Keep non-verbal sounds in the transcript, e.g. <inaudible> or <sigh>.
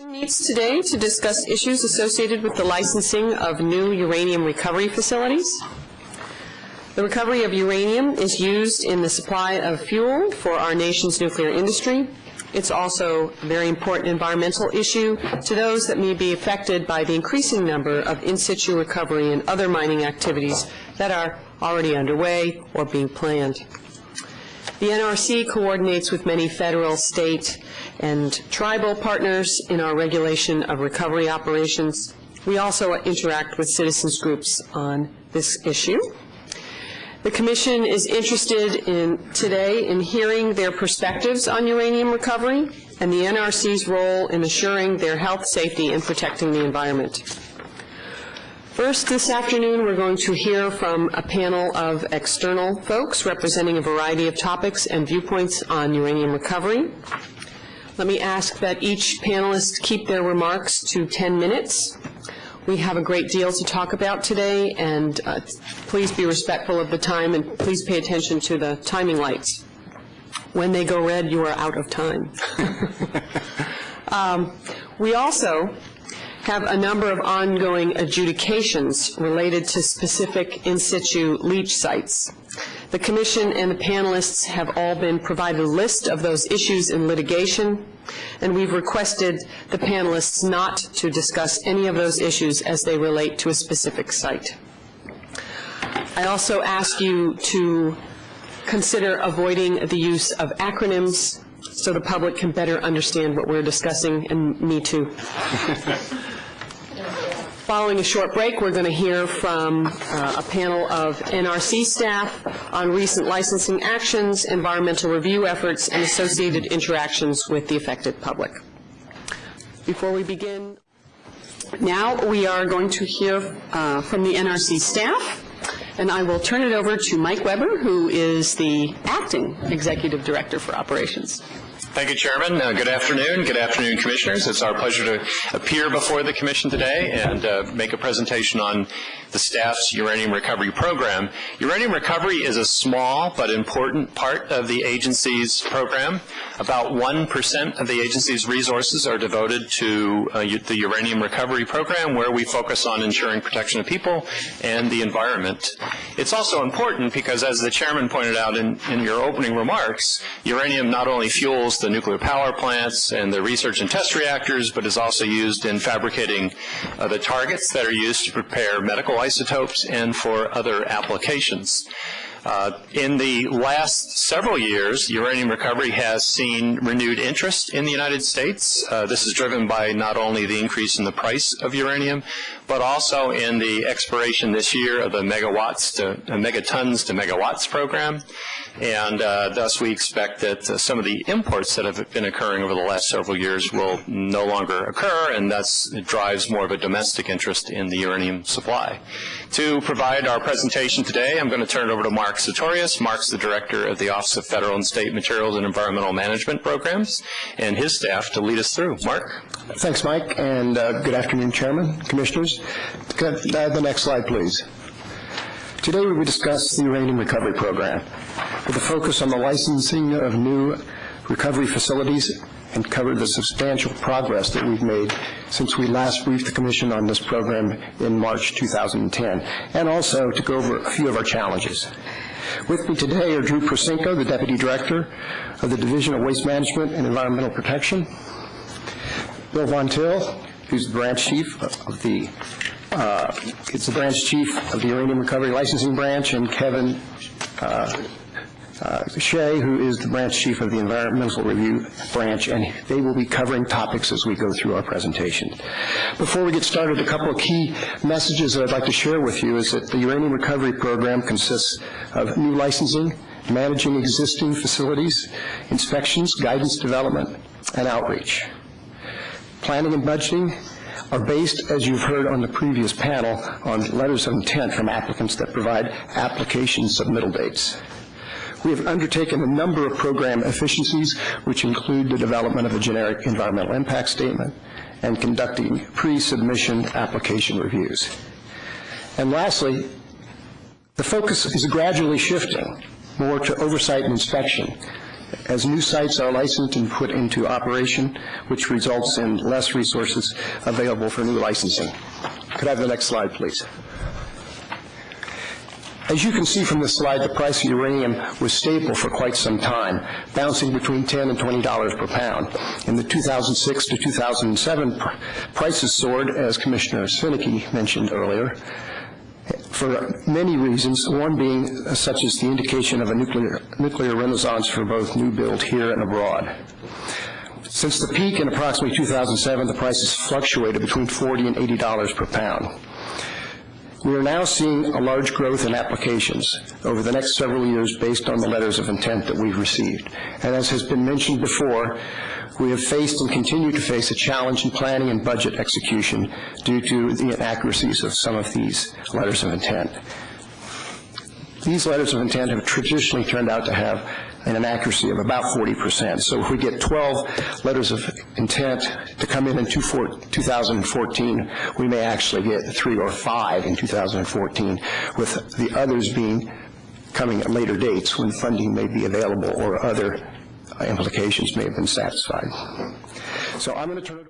meets today to discuss issues associated with the licensing of new uranium recovery facilities. The recovery of uranium is used in the supply of fuel for our nation's nuclear industry. It's also a very important environmental issue to those that may be affected by the increasing number of in-situ recovery and other mining activities that are already underway or being planned. The NRC coordinates with many federal, state, and tribal partners in our regulation of recovery operations. We also interact with citizens groups on this issue. The Commission is interested in, today, in hearing their perspectives on uranium recovery and the NRC's role in assuring their health, safety, and protecting the environment. First, this afternoon, we're going to hear from a panel of external folks representing a variety of topics and viewpoints on uranium recovery. Let me ask that each panelist keep their remarks to 10 minutes. We have a great deal to talk about today, and uh, please be respectful of the time, and please pay attention to the timing lights. When they go red, you are out of time. <laughs> um, we also have a number of ongoing adjudications related to specific in situ leach sites. The Commission and the panelists have all been provided a list of those issues in litigation, and we've requested the panelists not to discuss any of those issues as they relate to a specific site. I also ask you to consider avoiding the use of acronyms so the public can better understand what we're discussing, and me too. <laughs> Following a short break, we're going to hear from uh, a panel of NRC staff on recent licensing actions, environmental review efforts, and associated interactions with the affected public. Before we begin, now we are going to hear uh, from the NRC staff, and I will turn it over to Mike Weber, who is the acting executive director for operations. Thank you, Chairman. Uh, good afternoon. Good afternoon, Commissioners. It's our pleasure to appear before the Commission today and uh, make a presentation on the staff's uranium recovery program. Uranium recovery is a small but important part of the agency's program. About 1% of the agency's resources are devoted to uh, the uranium recovery program where we focus on ensuring protection of people and the environment. It's also important because as the Chairman pointed out in, in your opening remarks, uranium not only fuels the nuclear power plants and the research and test reactors, but is also used in fabricating uh, the targets that are used to prepare medical isotopes and for other applications. Uh, in the last several years, uranium recovery has seen renewed interest in the United States. Uh, this is driven by not only the increase in the price of uranium, but also in the expiration this year of the megawatts to uh, megatons to megawatts program. And uh, thus we expect that uh, some of the imports that have been occurring over the last several years will no longer occur, and thus it drives more of a domestic interest in the uranium supply. To provide our presentation today, I'm going to turn it over to Mark Satorius. Mark's the director of the Office of Federal and State Materials and Environmental Management Programs, and his staff to lead us through. Mark? Thanks, Mike, and uh, good afternoon, Chairman, Commissioners. The next slide, please. Today we will discuss the uranium recovery program with a focus on the licensing of new recovery facilities and cover the substantial progress that we've made since we last briefed the Commission on this program in March 2010, and also to go over a few of our challenges. With me today are Drew Persinko, the Deputy Director of the Division of Waste Management and Environmental Protection, Bill Von Till, who's the Branch Chief of the uh, it's the branch chief of the Uranium Recovery Licensing Branch, and Kevin uh, uh, Shea, who is the branch chief of the Environmental Review Branch, and they will be covering topics as we go through our presentation. Before we get started, a couple of key messages that I'd like to share with you is that the Uranium Recovery Program consists of new licensing, managing existing facilities, inspections, guidance development, and outreach. Planning and budgeting are based, as you've heard on the previous panel, on letters of intent from applicants that provide application submittal dates. We have undertaken a number of program efficiencies, which include the development of a generic environmental impact statement and conducting pre-submission application reviews. And lastly, the focus is gradually shifting more to oversight and inspection as new sites are licensed and put into operation, which results in less resources available for new licensing. Could I have the next slide, please? As you can see from this slide, the price of uranium was stable for quite some time, bouncing between 10 and $20 per pound. In the 2006 to 2007, pr- prices soared, as Commissioner Svinicki mentioned earlier, for many reasons, one being uh, such as the indication of a nuclear, nuclear renaissance for both new build here and abroad. Since the peak in approximately 2007, the prices fluctuated between 40 and $80 per pound. We are now seeing a large growth in applications over the next several years based on the letters of intent that we've received. And as has been mentioned before, we have faced and continue to face a challenge in planning and budget execution due to the inaccuracies of some of these letters of intent. These letters of intent have traditionally turned out to have an accuracy of about 40%. So if we get 12 letters of intent to come in in 2014, we may actually get three or five in 2014, with the others being coming at later dates when funding may be available or other implications may have been satisfied. So I'm going to turn it